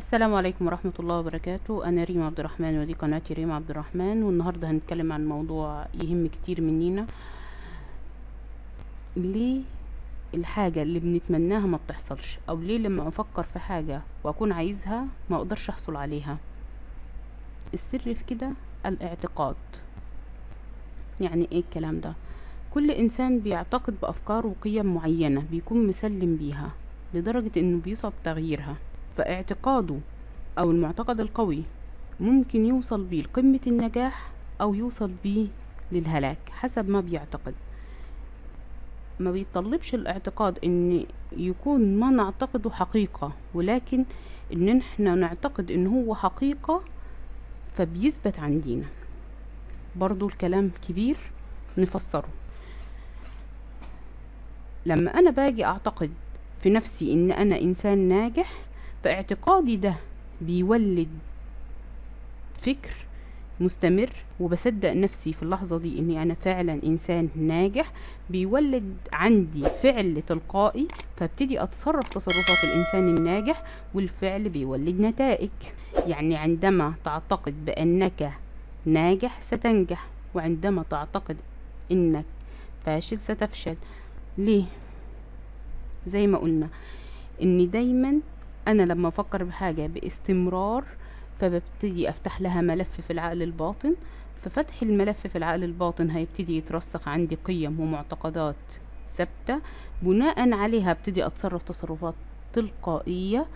السلام عليكم ورحمة الله وبركاته. أنا ريما عبد الرحمن ودي قناتي ريما عبد الرحمن. والنهاردة هنتكلم عن موضوع يهم كتير مننا ليه الحاجة اللي بنتمناها ما بتحصلش؟ أو ليه لما أفكر في حاجة وأكون عايزها ما أقدرش أحصل عليها؟ السر في كده الاعتقاد. يعني إيه الكلام ده؟ كل إنسان بيعتقد بأفكار وقيم معينة بيكون مسلم بيها لدرجة إنه بيصعب تغييرها. فاعتقاده أو المعتقد القوي ممكن يوصل بيه لقمة النجاح أو يوصل بيه للهلاك حسب ما بيعتقد. ما بيطلبش الاعتقاد إن يكون ما نعتقده حقيقة ولكن إن إحنا نعتقد إن هو حقيقة فبيثبت عندنا برضو الكلام كبير نفسره. لما أنا باجي أعتقد في نفسي إن أنا إنسان ناجح فاعتقادي ده بيولد فكر مستمر وبصدق نفسي في اللحظة دي إني أنا فعلا إنسان ناجح بيولد عندي فعل تلقائي فابتدي أتصرف تصرفات الإنسان الناجح والفعل بيولد نتائج. يعني عندما تعتقد بأنك ناجح ستنجح وعندما تعتقد إنك فاشل ستفشل. ليه؟ زي ما قلنا ان دايما أنا لما أفكر بحاجة باستمرار فببتدي أفتح لها ملف في العقل الباطن. ففتح الملف في العقل الباطن هيبتدي يترسخ عندي قيم ومعتقدات ثابتة. بناء عليها أبتدي أتصرف تصرفات تلقائية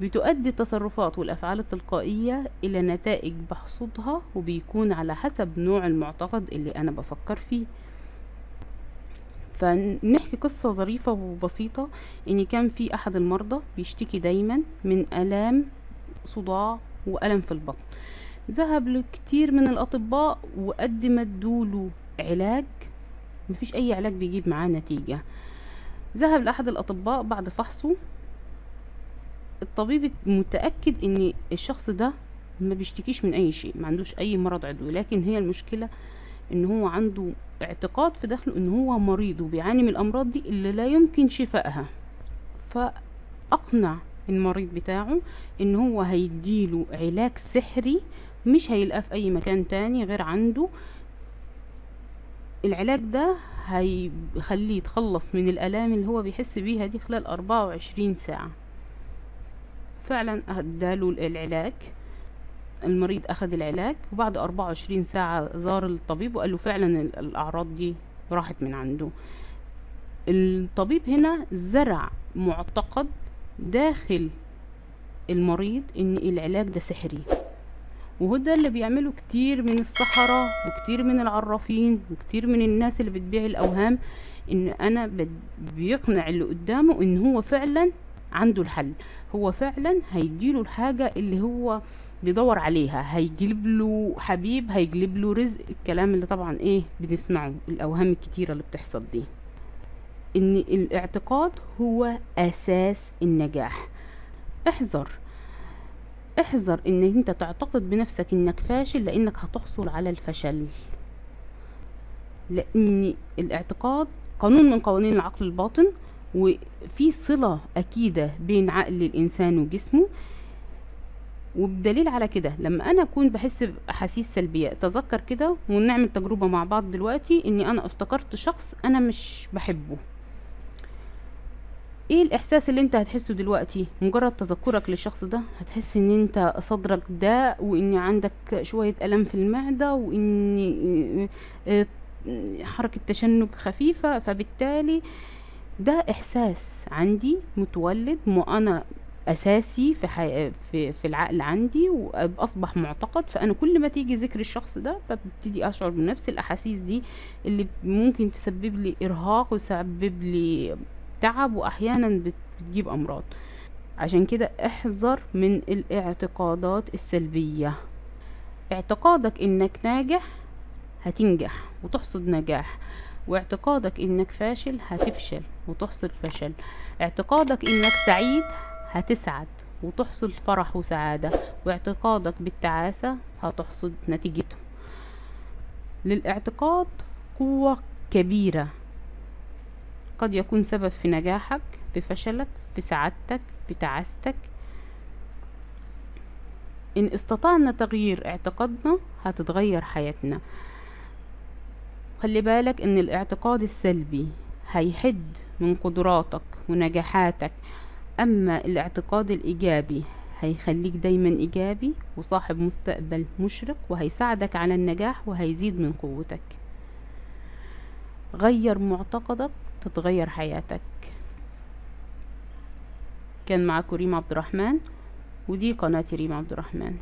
بتؤدي التصرفات والأفعال التلقائية إلى نتائج بحصدها وبيكون على حسب نوع المعتقد اللي أنا بفكر فيه. فنحكي قصة ظريفة وبسيطة إن كان في أحد المرضى بيشتكي دايما من آلام صداع والم في البطن. ذهب لكتير من الأطباء وقدم ادوله علاج مفيش أي علاج بيجيب معاه نتيجة. ذهب لأحد الأطباء بعد فحصه. الطبيب متأكد إن الشخص ده ما بيشتكيش من أي شيء ما عندوش أي مرض عضوي لكن هي المشكلة إن هو عنده اعتقاد في داخله إن هو مريض وبيعاني من الأمراض دي اللي لا يمكن شفائها. فأقنع المريض بتاعه إن هو هيديله علاج سحري مش هيلقاه في أي مكان تاني غير عنده. العلاج ده هيخليه يتخلص من الألام اللي هو بيحس بيها دي خلال 24 ساعة. فعلا أداله العلاج. المريض أخذ العلاج وبعد 24 ساعة زار الطبيب وقال له فعلا الأعراض دي راحت من عنده. الطبيب هنا زرع معتقد داخل المريض إن العلاج ده سحري. وهو ده اللي بيعمله كتير من السحرة وكتير من العرافين وكتير من الناس اللي بتبيع الأوهام إن أنا بيقنع اللي قدامه إن هو فعلا عنده الحل. هو فعلا هيديله الحاجة اللي هو بيدور عليها. هيجلب له حبيب هيجلب له رزق. الكلام اللي طبعا إيه بنسمعه الأوهام الكتيرة اللي بتحصل دي. إن الاعتقاد هو أساس النجاح. احذر. احذر إن أنت تعتقد بنفسك إنك فاشل لأنك هتحصل على الفشل. لأن الاعتقاد قانون من قوانين العقل الباطن. وفي صلة أكيدة بين عقل الإنسان وجسمه. وبدليل على كده لما أنا أكون بحس بأحاسيس سلبية تذكر كده ونعمل تجربة مع بعض دلوقتي إني أنا افتكرت شخص أنا مش بحبه. إيه الإحساس اللي أنت هتحسه دلوقتي؟ مجرد تذكرك للشخص ده هتحس إن أنت صدرك داء وإن عندك شوية ألم في المعدة وإن حركة تشنج خفيفة فبالتالي ده إحساس عندي متولد أنا أساسي في حي... في في العقل عندي واصبح معتقد. فأنا كل ما تيجي ذكر الشخص ده فببتدي أشعر بنفس الأحاسيس دي اللي ممكن تسبب لي إرهاق وتسبب لي تعب وأحيانا بتجيب أمراض. عشان كده احذر من الاعتقادات السلبية. اعتقادك إنك ناجح هتنجح وتحصد نجاح. واعتقادك إنك فاشل هتفشل وتحصل فشل. اعتقادك إنك سعيد هتسعد وتحصل فرح وسعادة. واعتقادك بالتعاسة هتحصد نتيجته. للاعتقاد قوة كبيرة. قد يكون سبب في نجاحك في فشلك في سعادتك في تعاستك. إن استطعنا تغيير اعتقادنا هتتغير حياتنا. خلي بالك إن الاعتقاد السلبي هيحد من قدراتك ونجاحاتك أما الاعتقاد الإيجابي هيخليك دايما إيجابي وصاحب مستقبل مشرق وهيساعدك على النجاح وهيزيد من قوتك. غير معتقدك تتغير حياتك. كان معاكم ريم عبد الرحمن ودي قناة ريم عبد الرحمن.